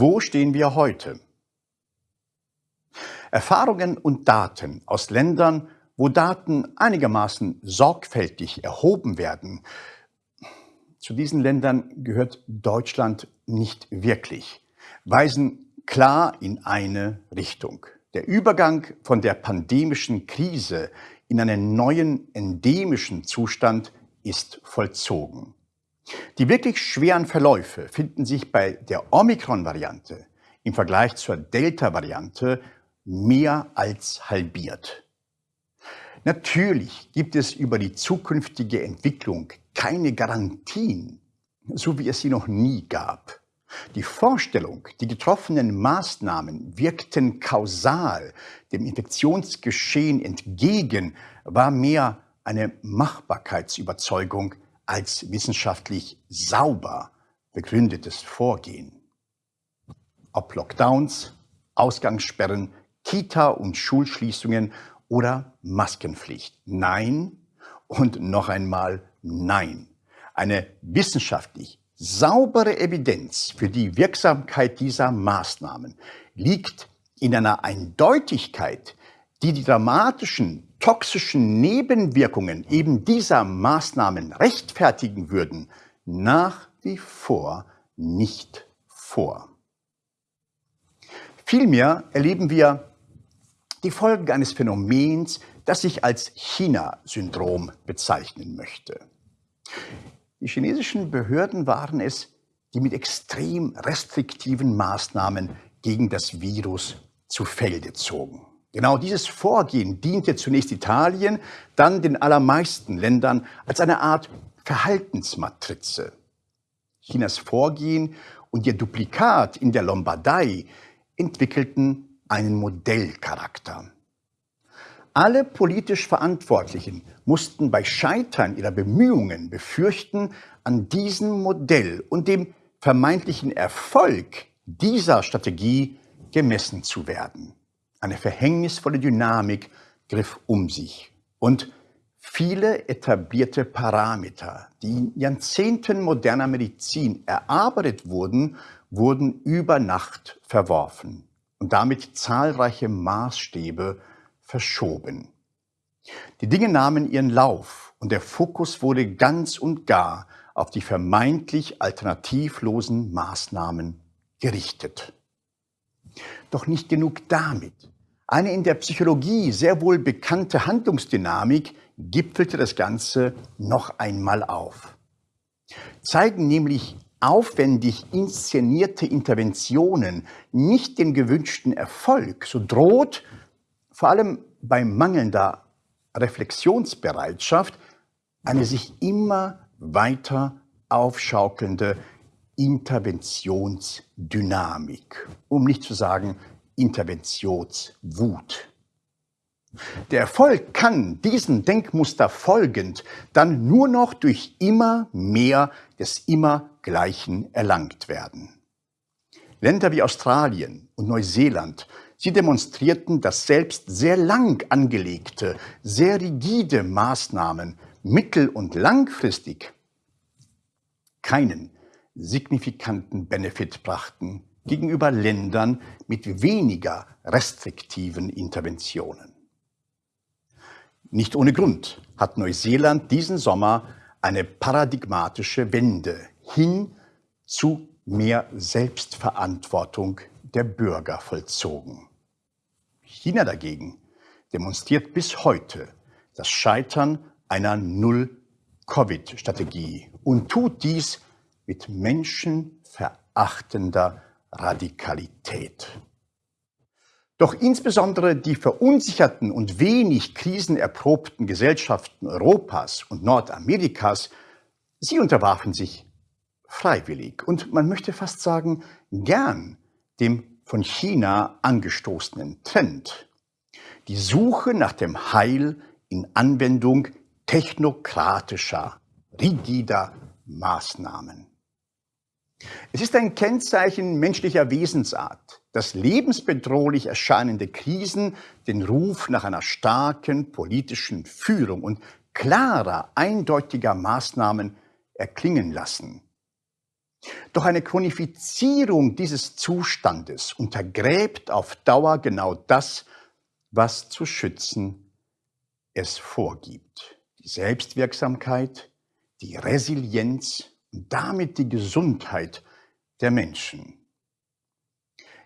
Wo stehen wir heute? Erfahrungen und Daten aus Ländern, wo Daten einigermaßen sorgfältig erhoben werden, zu diesen Ländern gehört Deutschland nicht wirklich, weisen klar in eine Richtung. Der Übergang von der pandemischen Krise in einen neuen endemischen Zustand ist vollzogen. Die wirklich schweren Verläufe finden sich bei der Omikron-Variante im Vergleich zur Delta-Variante mehr als halbiert. Natürlich gibt es über die zukünftige Entwicklung keine Garantien, so wie es sie noch nie gab. Die Vorstellung, die getroffenen Maßnahmen wirkten kausal dem Infektionsgeschehen entgegen, war mehr eine Machbarkeitsüberzeugung als wissenschaftlich sauber begründetes Vorgehen. Ob Lockdowns, Ausgangssperren, Kita- und Schulschließungen oder Maskenpflicht. Nein und noch einmal nein. Eine wissenschaftlich saubere Evidenz für die Wirksamkeit dieser Maßnahmen liegt in einer Eindeutigkeit, die die dramatischen toxischen Nebenwirkungen eben dieser Maßnahmen rechtfertigen würden, nach wie vor nicht vor. Vielmehr erleben wir die Folgen eines Phänomens, das ich als China-Syndrom bezeichnen möchte. Die chinesischen Behörden waren es, die mit extrem restriktiven Maßnahmen gegen das Virus zu Felde zogen. Genau dieses Vorgehen diente zunächst Italien, dann den allermeisten Ländern als eine Art Verhaltensmatrize. Chinas Vorgehen und ihr Duplikat in der Lombardei entwickelten einen Modellcharakter. Alle politisch Verantwortlichen mussten bei Scheitern ihrer Bemühungen befürchten, an diesem Modell und dem vermeintlichen Erfolg dieser Strategie gemessen zu werden. Eine verhängnisvolle Dynamik griff um sich und viele etablierte Parameter, die in Jahrzehnten moderner Medizin erarbeitet wurden, wurden über Nacht verworfen und damit zahlreiche Maßstäbe verschoben. Die Dinge nahmen ihren Lauf und der Fokus wurde ganz und gar auf die vermeintlich alternativlosen Maßnahmen gerichtet. Doch nicht genug damit. Eine in der Psychologie sehr wohl bekannte Handlungsdynamik gipfelte das Ganze noch einmal auf. Zeigen nämlich aufwendig inszenierte Interventionen nicht den gewünschten Erfolg, so droht vor allem bei mangelnder Reflexionsbereitschaft eine sich immer weiter aufschaukelnde Interventionsdynamik, um nicht zu sagen Interventionswut. Der Erfolg kann diesem Denkmuster folgend dann nur noch durch immer mehr des immer Gleichen erlangt werden. Länder wie Australien und Neuseeland, sie demonstrierten, dass selbst sehr lang angelegte, sehr rigide Maßnahmen mittel- und langfristig keinen signifikanten Benefit brachten gegenüber Ländern mit weniger restriktiven Interventionen. Nicht ohne Grund hat Neuseeland diesen Sommer eine paradigmatische Wende hin zu mehr Selbstverantwortung der Bürger vollzogen. China dagegen demonstriert bis heute das Scheitern einer Null-Covid-Strategie und tut dies mit menschenverachtender Radikalität. Doch insbesondere die verunsicherten und wenig krisenerprobten Gesellschaften Europas und Nordamerikas, sie unterwarfen sich freiwillig und man möchte fast sagen gern dem von China angestoßenen Trend. Die Suche nach dem Heil in Anwendung technokratischer, rigider Maßnahmen. Es ist ein Kennzeichen menschlicher Wesensart, dass lebensbedrohlich erscheinende Krisen den Ruf nach einer starken politischen Führung und klarer, eindeutiger Maßnahmen erklingen lassen. Doch eine Chronifizierung dieses Zustandes untergräbt auf Dauer genau das, was zu schützen es vorgibt. Die Selbstwirksamkeit, die Resilienz damit die Gesundheit der Menschen.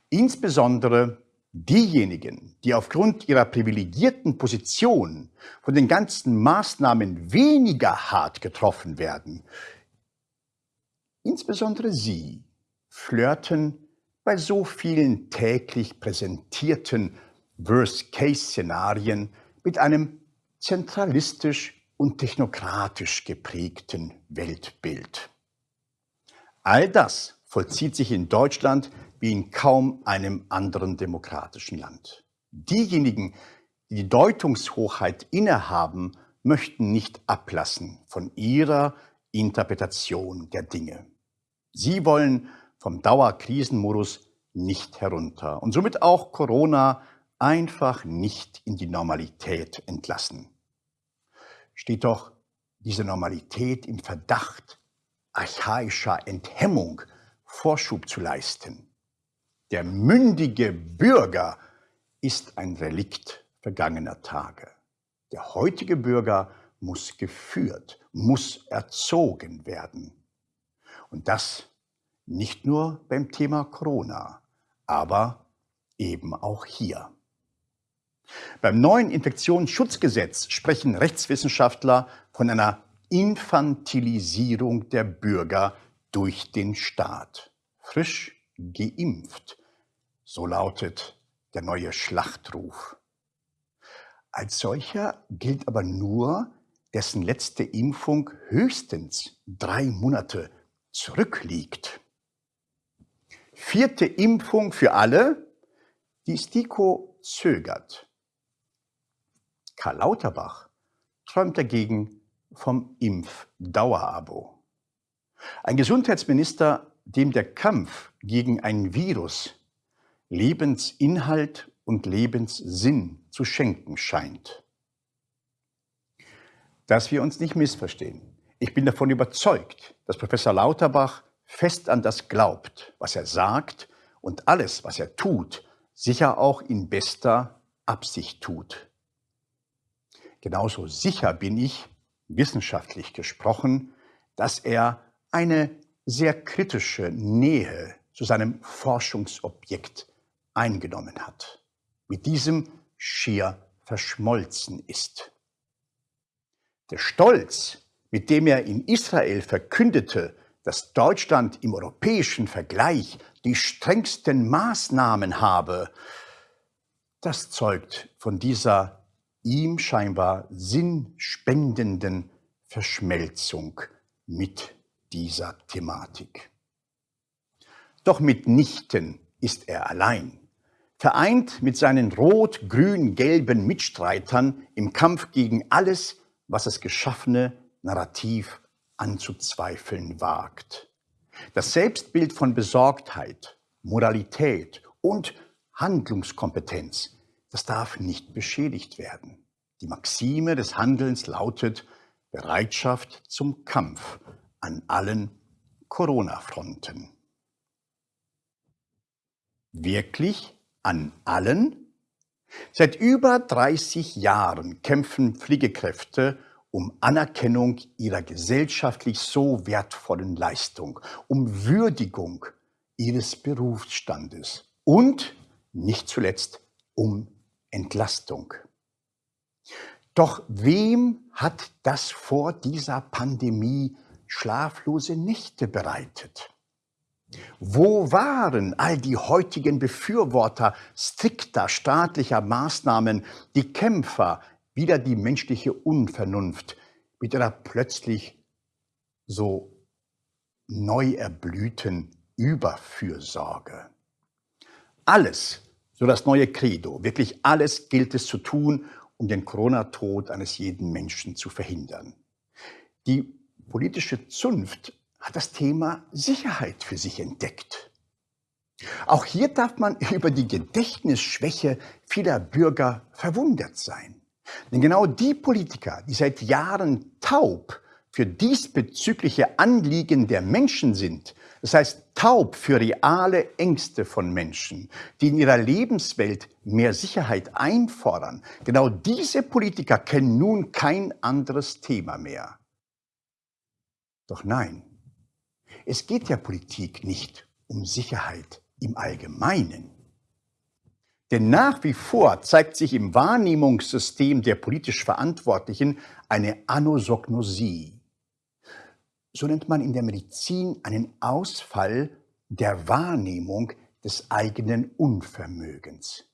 Insbesondere diejenigen, die aufgrund ihrer privilegierten Position von den ganzen Maßnahmen weniger hart getroffen werden, insbesondere sie flirten bei so vielen täglich präsentierten Worst-Case-Szenarien mit einem zentralistisch und technokratisch geprägten Weltbild. All das vollzieht sich in Deutschland wie in kaum einem anderen demokratischen Land. Diejenigen, die die Deutungshochheit innehaben, möchten nicht ablassen von ihrer Interpretation der Dinge. Sie wollen vom Dauerkrisenmodus nicht herunter und somit auch Corona einfach nicht in die Normalität entlassen. Steht doch diese Normalität im Verdacht archaischer Enthemmung Vorschub zu leisten. Der mündige Bürger ist ein Relikt vergangener Tage. Der heutige Bürger muss geführt, muss erzogen werden. Und das nicht nur beim Thema Corona, aber eben auch hier. Beim neuen Infektionsschutzgesetz sprechen Rechtswissenschaftler von einer Infantilisierung der Bürger durch den Staat. Frisch geimpft so lautet der neue Schlachtruf. Als solcher gilt aber nur, dessen letzte Impfung höchstens drei Monate zurückliegt. Vierte Impfung für alle, die STIKO zögert. Karl Lauterbach träumt dagegen vom Impfdauerabo. Ein Gesundheitsminister, dem der Kampf gegen ein Virus Lebensinhalt und Lebenssinn zu schenken scheint. Dass wir uns nicht missverstehen. Ich bin davon überzeugt, dass Professor Lauterbach fest an das glaubt, was er sagt und alles, was er tut, sicher auch in bester Absicht tut. Genauso sicher bin ich, wissenschaftlich gesprochen, dass er eine sehr kritische Nähe zu seinem Forschungsobjekt eingenommen hat, mit diesem schier verschmolzen ist. Der Stolz, mit dem er in Israel verkündete, dass Deutschland im europäischen Vergleich die strengsten Maßnahmen habe, das zeugt von dieser ihm scheinbar sinnspendenden Verschmelzung mit dieser Thematik. Doch mitnichten ist er allein vereint mit seinen rot-grün-gelben Mitstreitern im Kampf gegen alles, was das geschaffene Narrativ anzuzweifeln wagt. Das Selbstbild von Besorgtheit, Moralität und Handlungskompetenz, das darf nicht beschädigt werden. Die Maxime des Handelns lautet Bereitschaft zum Kampf an allen Corona-Fronten. Wirklich an allen? Seit über 30 Jahren kämpfen Pflegekräfte um Anerkennung ihrer gesellschaftlich so wertvollen Leistung, um Würdigung ihres Berufsstandes und nicht zuletzt um Entlastung. Doch wem hat das vor dieser Pandemie schlaflose Nächte bereitet? Wo waren all die heutigen Befürworter strikter staatlicher Maßnahmen, die Kämpfer wider die menschliche Unvernunft mit ihrer plötzlich so neu erblühten Überfürsorge? Alles, so das neue Credo, wirklich alles gilt es zu tun, um den Corona-Tod eines jeden Menschen zu verhindern. Die politische Zunft hat das Thema Sicherheit für sich entdeckt. Auch hier darf man über die Gedächtnisschwäche vieler Bürger verwundert sein. Denn genau die Politiker, die seit Jahren taub für diesbezügliche Anliegen der Menschen sind, das heißt taub für reale Ängste von Menschen, die in ihrer Lebenswelt mehr Sicherheit einfordern, genau diese Politiker kennen nun kein anderes Thema mehr. Doch nein, es geht der Politik nicht um Sicherheit im Allgemeinen. Denn nach wie vor zeigt sich im Wahrnehmungssystem der politisch Verantwortlichen eine Anosognosie. So nennt man in der Medizin einen Ausfall der Wahrnehmung des eigenen Unvermögens.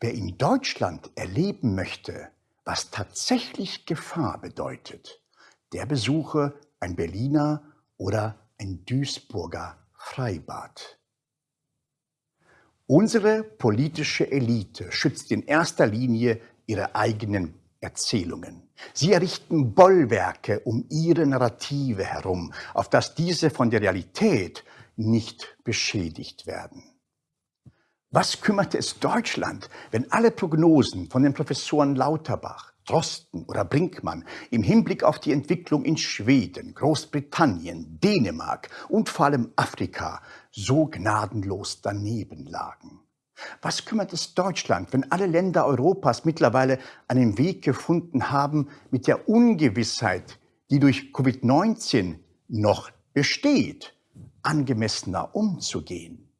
Wer in Deutschland erleben möchte, was tatsächlich Gefahr bedeutet, der besuche ein Berliner oder ein Duisburger Freibad. Unsere politische Elite schützt in erster Linie ihre eigenen Erzählungen. Sie errichten Bollwerke um ihre Narrative herum, auf dass diese von der Realität nicht beschädigt werden. Was kümmerte es Deutschland, wenn alle Prognosen von den Professoren Lauterbach, Drosten oder Brinkmann im Hinblick auf die Entwicklung in Schweden, Großbritannien, Dänemark und vor allem Afrika so gnadenlos daneben lagen? Was kümmert es Deutschland, wenn alle Länder Europas mittlerweile einen Weg gefunden haben, mit der Ungewissheit, die durch Covid-19 noch besteht, angemessener umzugehen?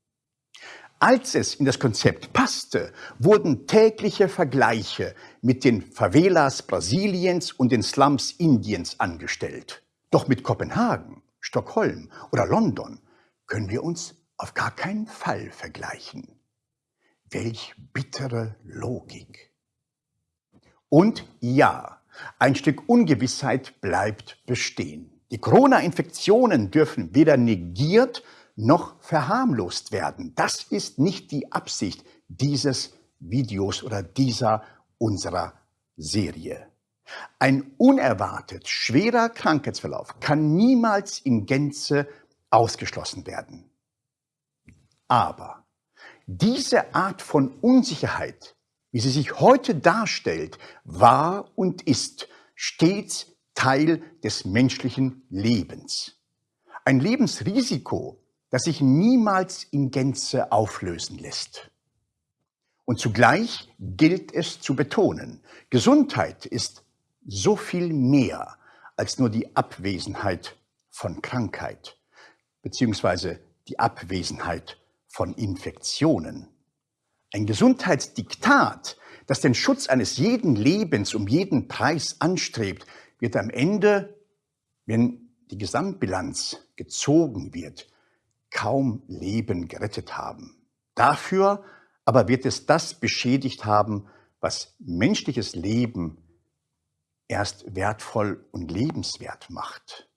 Als es in das Konzept passte, wurden tägliche Vergleiche mit den Favelas Brasiliens und den Slums Indiens angestellt. Doch mit Kopenhagen, Stockholm oder London können wir uns auf gar keinen Fall vergleichen. Welch bittere Logik. Und ja, ein Stück Ungewissheit bleibt bestehen. Die Corona-Infektionen dürfen weder negiert noch verharmlost werden. Das ist nicht die Absicht dieses Videos oder dieser unserer Serie. Ein unerwartet schwerer Krankheitsverlauf kann niemals in Gänze ausgeschlossen werden. Aber diese Art von Unsicherheit, wie sie sich heute darstellt, war und ist stets Teil des menschlichen Lebens. Ein Lebensrisiko, das sich niemals in Gänze auflösen lässt. Und zugleich gilt es zu betonen, Gesundheit ist so viel mehr als nur die Abwesenheit von Krankheit, beziehungsweise die Abwesenheit von Infektionen. Ein Gesundheitsdiktat, das den Schutz eines jeden Lebens um jeden Preis anstrebt, wird am Ende, wenn die Gesamtbilanz gezogen wird, kaum Leben gerettet haben. Dafür aber wird es das beschädigt haben, was menschliches Leben erst wertvoll und lebenswert macht.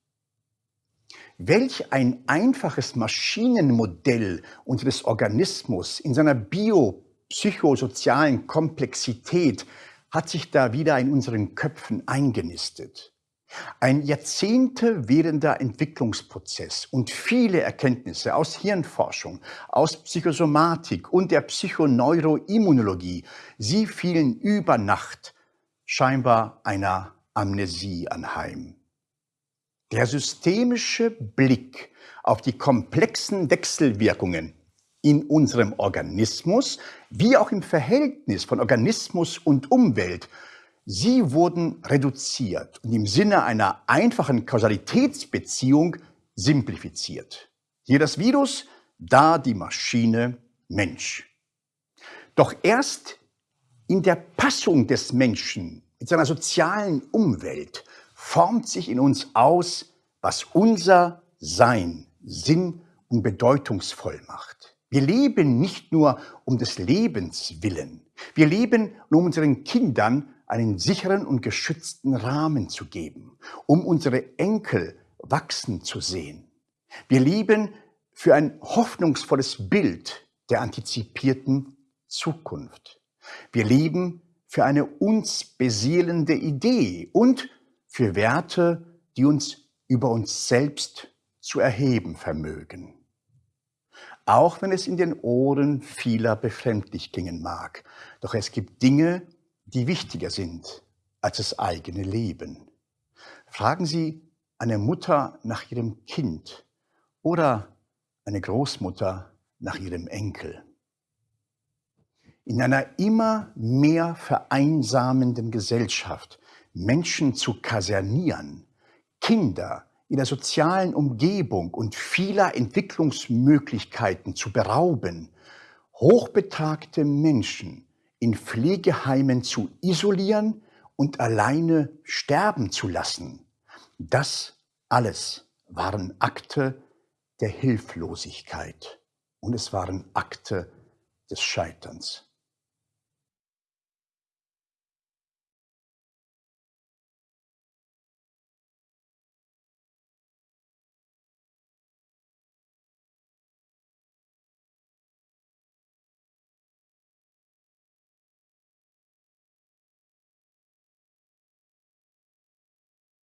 Welch ein einfaches Maschinenmodell unseres Organismus in seiner biopsychosozialen Komplexität hat sich da wieder in unseren Köpfen eingenistet. Ein Jahrzehnte währender Entwicklungsprozess und viele Erkenntnisse aus Hirnforschung, aus Psychosomatik und der Psychoneuroimmunologie, sie fielen über Nacht scheinbar einer Amnesie anheim. Der systemische Blick auf die komplexen Wechselwirkungen in unserem Organismus, wie auch im Verhältnis von Organismus und Umwelt, sie wurden reduziert und im Sinne einer einfachen Kausalitätsbeziehung simplifiziert. Hier das Virus, da die Maschine Mensch. Doch erst in der Passung des Menschen mit seiner sozialen Umwelt formt sich in uns aus, was unser Sein sinn- und bedeutungsvoll macht. Wir leben nicht nur um des Lebens willen. Wir leben, um unseren Kindern einen sicheren und geschützten Rahmen zu geben, um unsere Enkel wachsen zu sehen. Wir leben für ein hoffnungsvolles Bild der antizipierten Zukunft. Wir leben für eine uns beseelende Idee und für Werte, die uns über uns selbst zu erheben vermögen. Auch wenn es in den Ohren vieler befremdlich klingen mag, doch es gibt Dinge, die wichtiger sind als das eigene Leben. Fragen Sie eine Mutter nach ihrem Kind oder eine Großmutter nach ihrem Enkel. In einer immer mehr vereinsamenden Gesellschaft Menschen zu kasernieren, Kinder in der sozialen Umgebung und vieler Entwicklungsmöglichkeiten zu berauben, hochbetagte Menschen in Pflegeheimen zu isolieren und alleine sterben zu lassen, das alles waren Akte der Hilflosigkeit und es waren Akte des Scheiterns.